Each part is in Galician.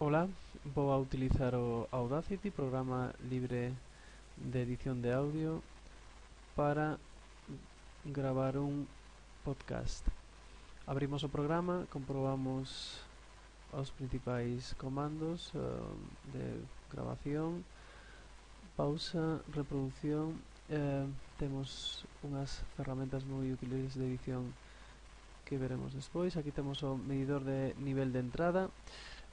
Ola, vou a utilizar o Audacity, programa libre de edición de audio para gravar un podcast. Abrimos o programa, comprobamos os principais comandos uh, de grabación, pausa, reproducción, eh, temos unhas ferramentas moi útiles de edición que veremos despois. Aquí temos o medidor de nivel de entrada,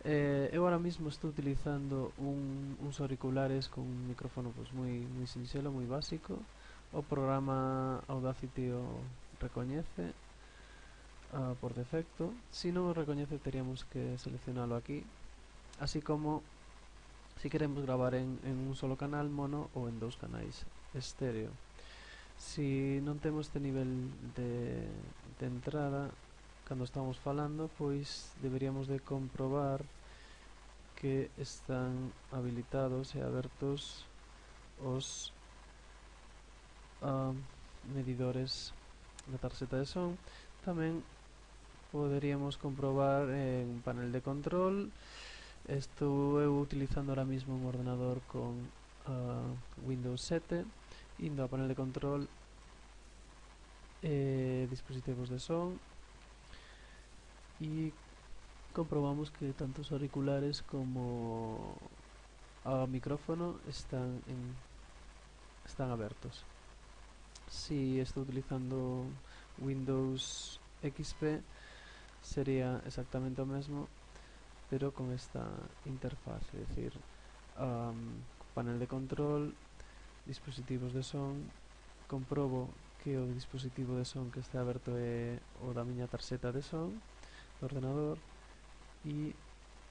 Eh, eu ahora mismo estou utilizando un, uns auriculares con un micrófono pues, moi, moi sinxelo, moi básico. O programa Audacity o recoñece uh, por defecto. Si non o recoñece teríamos que seleccionalo aquí. Así como si queremos gravar en, en un solo canal mono ou en dous canais estéreo. Si non temos este nivel de, de entrada cando estamos falando pois deberíamos de comprobar que están habilitados e abertos os uh, ah, medidores da tarxeta de son. Tamén poderíamos comprobar en panel de control. Estou eu utilizando ahora mismo un ordenador con uh, Windows 7 indo a panel de control eh, dispositivos de son y comprobamos que tanto auriculares como a micrófono están, en, están abiertos. Si estoy utilizando Windows XP sería exactamente lo mismo pero con esta interfaz, es decir, um, panel de control, dispositivos de son, comprobo que o dispositivo de son que está aberto é o da miña tarxeta de son ordenador y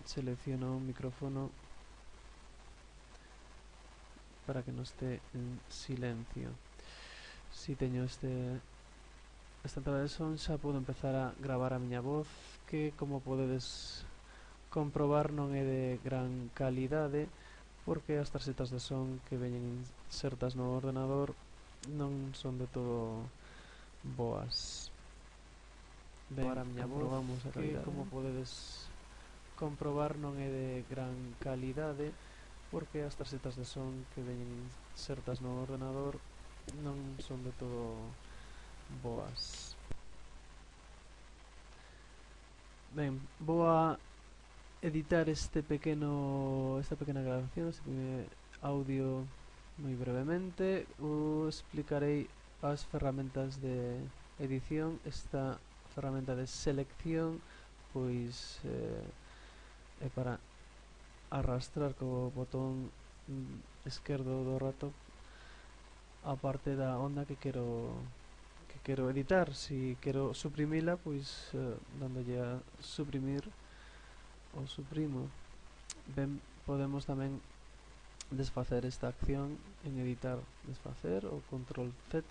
selecciono un micrófono para que no esté en silencio. Si teño este esta entrada de son xa podo empezar a gravar a miña voz que como podedes comprobar non é de gran calidade ¿eh? porque as tarxetas de son que veñen insertas no ordenador non son de todo boas. Ben, Para a miña voz, a que como podedes comprobar non é de gran calidade porque as tarxetas de son que veñen insertas no ordenador non son de todo boas. Ben, vou a editar este pequeno esta pequena grabación, este audio moi brevemente. Os explicarei as ferramentas de edición esta ferramenta de selección pois eh, é para arrastrar co botón mm, esquerdo do rato a parte da onda que quero que quero editar. Si quero suprimila pois eh, dándolle a suprimir o suprimo. Ben podemos tamén desfacer esta acción en editar desfacer o control z.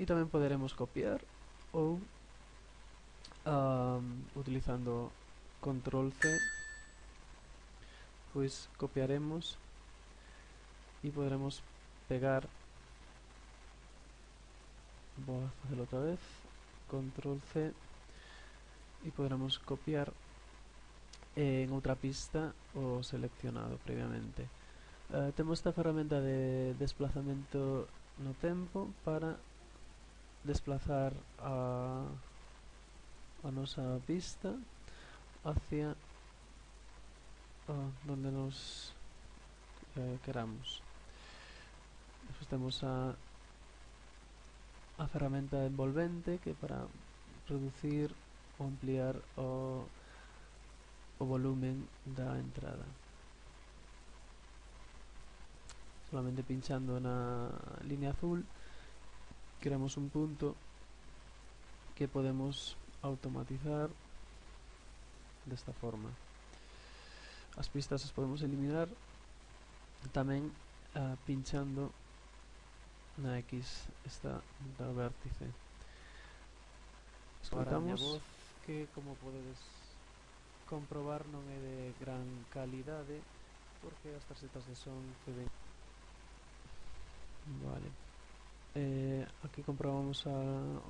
E tamén poderemos copiar ou utilizando control C pues copiaremos y podremos pegar voy a hacerlo otra vez control C y podremos copiar en otra pista o seleccionado previamente. Uh, tenemos esta herramienta de desplazamiento no tempo para desplazar a a nosa pista hacia uh, donde nos eh, queramos. Despois temos a, a ferramenta envolvente que para reducir ou ampliar o, o volumen da entrada. Solamente pinchando na línea azul creamos un punto que podemos automatizar desta forma. As pistas as podemos eliminar tamén uh, eh, pinchando na X esta da vértice. Escutamos voz que como podedes comprobar non é de gran calidade eh, porque as tarxetas de son que ven. Vale. Eh, aquí comprobamos a,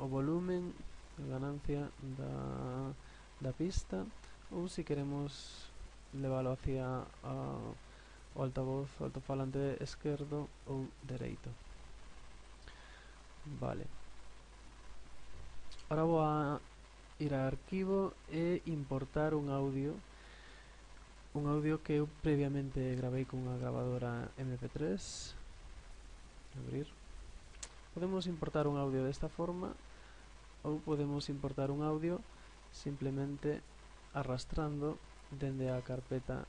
o volumen ganancia da, da pista ou se queremos leválo hacia a, o altavoz o altofalante esquerdo ou dereito. Vale. Ahora vou a ir a arquivo e importar un audio un audio que eu previamente gravei con unha gravadora mp3 abrir. Podemos importar un audio desta forma ou podemos importar un audio simplemente arrastrando dende a carpeta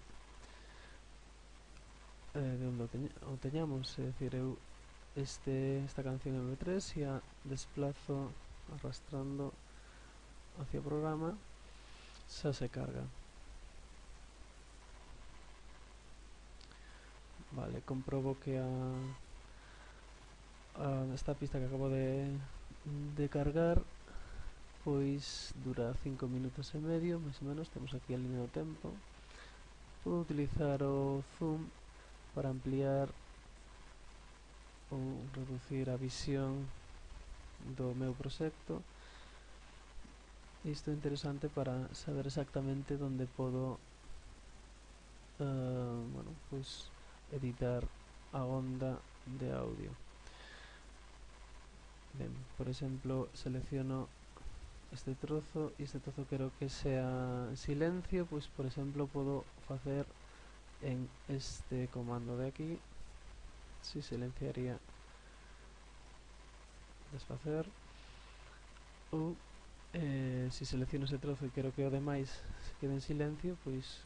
eh, de onde o, teña, o teñamos, é dicir, eu este, esta canción mp3 e a desplazo arrastrando hacia o programa xa se carga. Vale, comprobo que a, a esta pista que acabo de, de cargar pois dura 5 minutos e medio, máis ou menos, temos aquí a línea do tempo. Podo utilizar o zoom para ampliar ou reducir a visión do meu proxecto. Isto é interesante para saber exactamente onde podo uh, bueno, pois editar a onda de audio. Ben, por exemplo, selecciono este trozo e este trozo quero que sea en silencio pois por exemplo podo facer en este comando de aquí si silenciaría. Desfacer. Ou eh, si selecciono ese trozo e quero que o demais se quede en silencio pois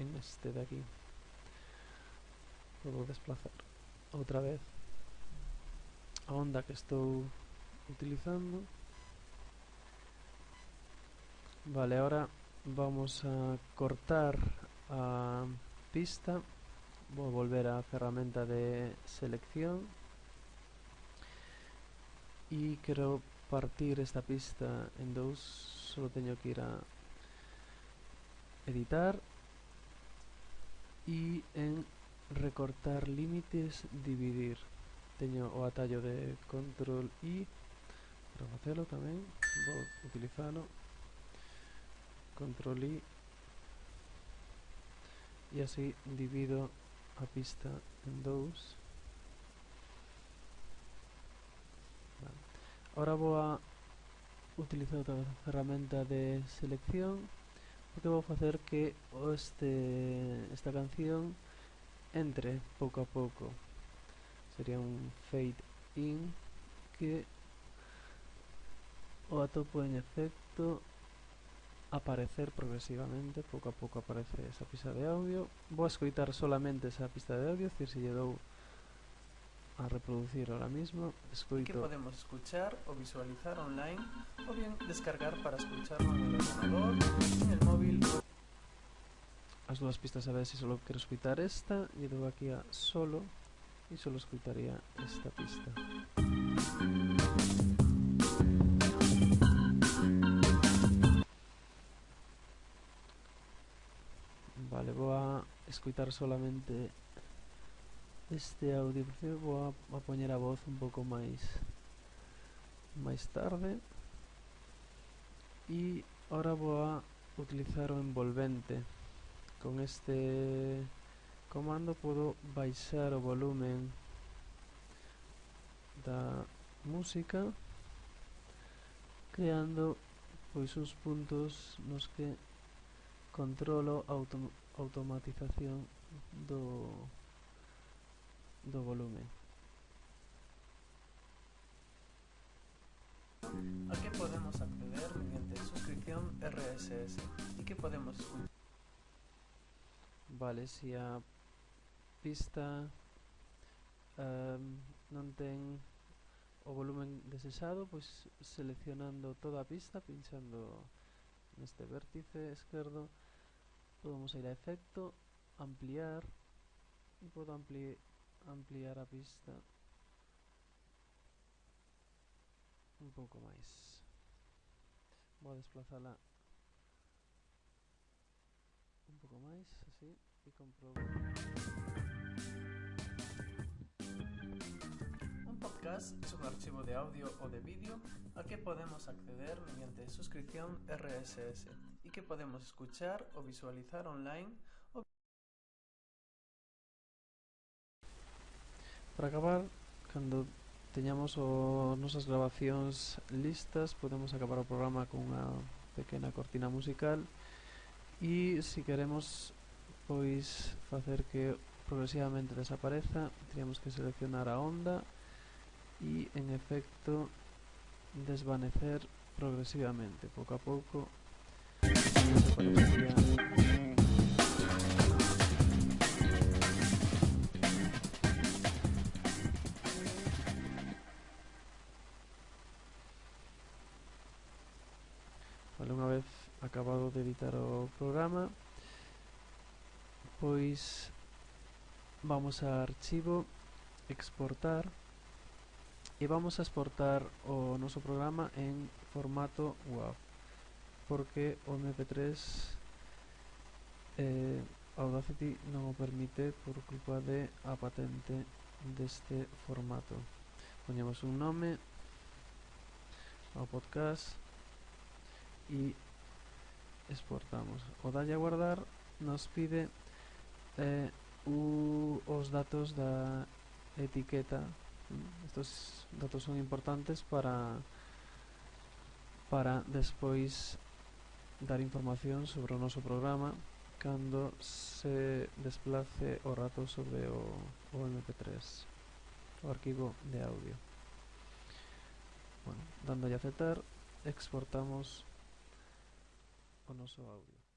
en este de aquí. Podo desplazar outra vez. A onda que estou utilizando. Vale, ahora vamos a cortar a pista. Voy a volver a ferramenta de selección. Y quiero partir esta pista en dos. Solo tengo que ir a editar. Y en recortar límites, dividir. Tengo o atallo de control I para hacerlo también. Voy a utilizarlo control I e así divido a pista en vale. ahora vou a utilizar outra ferramenta de selección porque vou facer que este, esta canción entre pouco a pouco sería un fade in que o atopo en efecto aparecer progresivamente, pouco a pouco aparece esa pista de audio. Vou a escoitar solamente esa pista de audio, decir, se lle dou a reproducir ahora mismo, escoito... Que podemos escuchar o visualizar online o bien descargar para escucharlo en el ordenador, en el móvil... As dúas pistas a ver se solo quero escutar esta, e dou aquí a solo, e solo escuitaría esta pista. vou a escutar solamente este audio prefiro vou a, a poñer a voz un pouco máis máis tarde. E ahora vou a utilizar o envolvente. Con este comando podo baixar o volumen da música creando pois uns puntos nos que controlo autom automatización do, do volume. A que podemos acceder mediante suscripción RSS e que podemos escuchar? Vale, se a pista um, non ten o volumen desexado, pois seleccionando toda a pista, pinchando neste vértice esquerdo, podemos ir a efecto, ampliar podo ampli ampliar a pista un pouco máis. Vou a desplazala un pouco máis, así, e comprobo. Un podcast es un archivo de audio o de vídeo al que podemos acceder mediante suscripción RSS y que podemos escuchar o visualizar online o... Para acabar, cando teñamos as nosas grabacións listas, podemos acabar o programa con unha pequena cortina musical e se queremos pois facer que progresivamente desapareza, teríamos que seleccionar a onda e en efecto desvanecer progresivamente, pouco a pouco Vale, unha vez acabado de editar o programa Pois Vamos a archivo Exportar E vamos a exportar o noso programa en formato WAV porque o mp3 eh, Audacity non o permite por culpa de a patente deste formato. Poñemos un nome ao podcast e exportamos. O dalle a guardar nos pide eh, u, os datos da etiqueta. Estos datos son importantes para para despois dar información sobre o noso programa cando se desplace o rato sobre o, o mp3 o arquivo de audio. Bueno, dando a aceptar exportamos o noso audio.